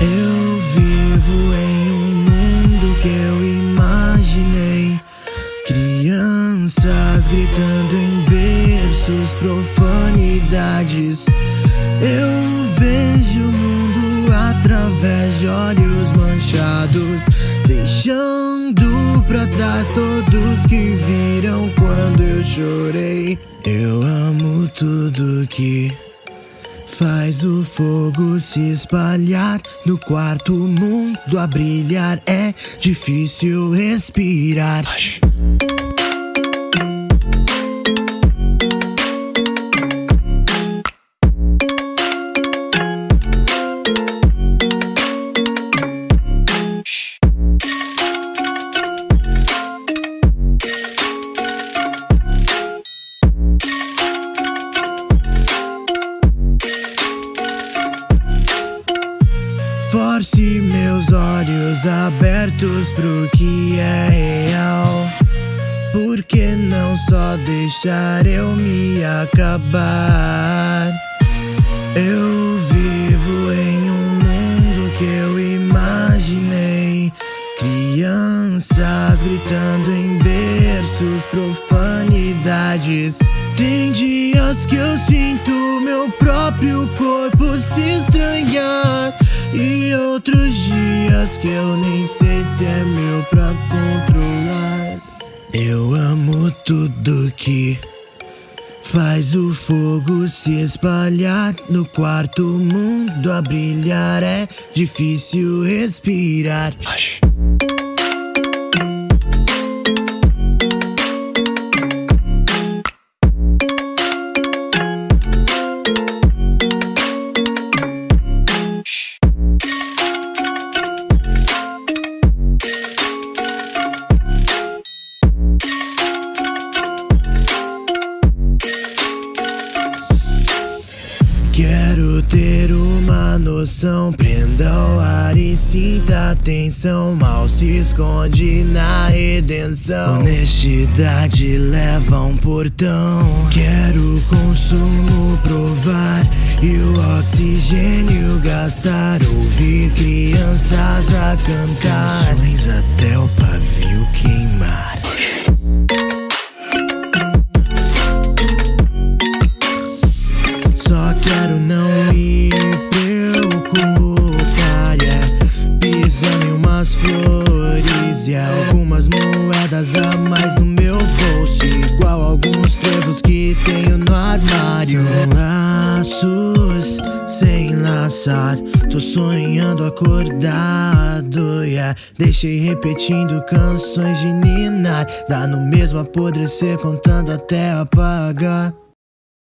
Eu vivo em um mundo que eu imaginei. Crianças gritando em berços, profanidades. Eu vejo o mundo através de olhos manchados Deixando pra trás todos que viram quando eu chorei. Eu amo tudo que Faz o fogo se espalhar no quarto mundo a brilhar. É difícil respirar. Force meus olhos abertos pro que é real. Por que não só deixar eu me acabar? Eu vivo em um mundo que eu imaginei. Crianças gritando em berços, profanidades. Tem dias que eu sinto meu próprio corpo se estranhar. E outros dias que eu nem sei se é meu pra controlar. Eu amo tudo que faz o fogo se espalhar no quarto mundo a brilhar. É difícil respirar. Noção, prenda o ar e sinta atenção. Mal se esconde na redenção. Honestidade leva um portão. Quero consumo provar e o oxigênio gastar. Ouvir crianças a cantar. No meu bolso Igual alguns trevos que tenho no armário. São laços sem laçar Tô sonhando acordado, yeah. Deixei repetindo canções de ninar Dá no mesmo apodrecer contando até apagar